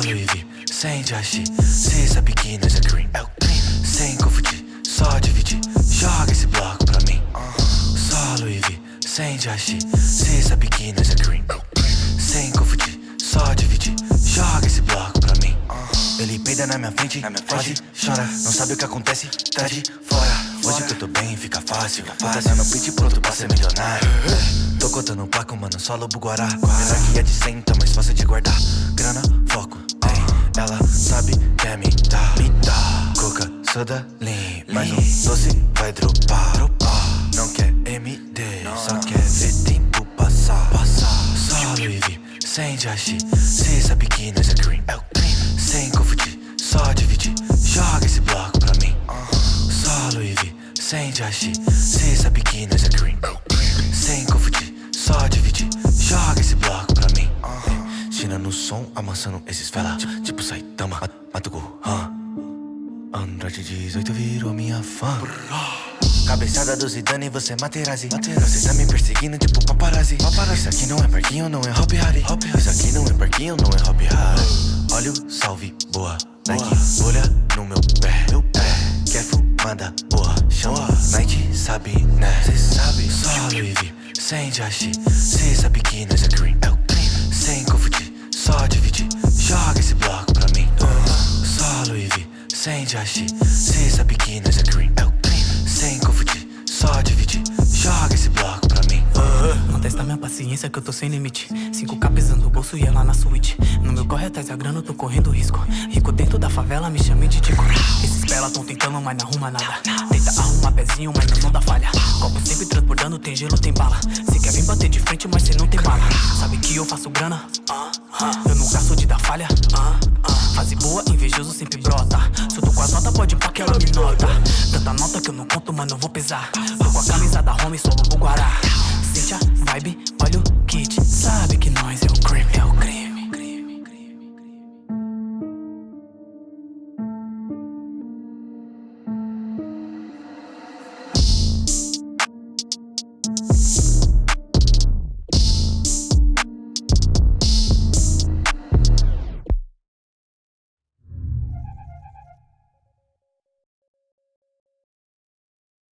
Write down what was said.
Louis V, sem Jashi Cê sabe que nós é green, é Sem confundir, só dividir. Joga esse bloco pra mim. Só Louis V, sem Jashi Cê sabe que nós é green, é Sem confundir, só dividir. Joga esse bloco pra mim. Ele peida na minha frente, na minha frente. chora, não sabe o que acontece, tá de fora Tô bem, fica fácil, fica fácil. No pitch pronto pra ser milionário. Tô contando placo, mano, só lobo guará. Menor que é de 100, tá mais fácil de guardar? Grana, foco, tem Ela sabe que é me dá, me dá Coca, soda, lean. Mais um doce vai dropar, dropar. Não quer MD, só quer ver tempo passar, passar. Só Louis V, sem Jashi Cê sabe que nós é green, é o crime Sem confundir, só dividir sem Jashi Cê sabe que nós é green, Sem confundir, só dividir. Joga esse bloco pra mim. China no som, amassando esses fela. Tipo, Saitama, Mat- Mato Gohan Andrade 18 virou minha fã. Cabeçada do Zidane, você é Materazzi. Você tá me perseguindo tipo paparazzi. Isso aqui não é parquinho, não é Hop Harry Isso aqui não é parquinho, não é Hop Harry Olha o salve, boa Nike, olha no meu pé. Quer fumada, boa Chama Night, sabe, né? Cê sabe, só Louis Sem Jashi Cê sabe que nós é green, é o crime Sem confundir, só dividir. Joga esse bloco pra mim Só Louis Sem Jashi Cê sabe que nós é green, é o crime Sem confundir, só dividir. Joga esse bloco pra mim Não testa minha paciência que eu tô sem limite. 5k pesando o bolso e ela na suíte. No meu corre atrás da grana eu tô correndo risco. Rico dentro da favela me chame de Tico. Esses pela tão tentando mas não arruma nada. Tenta arrumar pezinho mas não, não dá falha. Copo sempre transbordando, tem gelo, tem bala. Cê quer vir bater de frente mas cê não tem bala. Sabe que eu faço grana? Eu nunca sou de dar falha. Fase boa, invejoso sempre brota. Se eu tô com as notas pode pá que ela me nota. Tanta nota que eu não conto, mano, eu vou pesar. Tô com a camisa da home, só lobo guará. a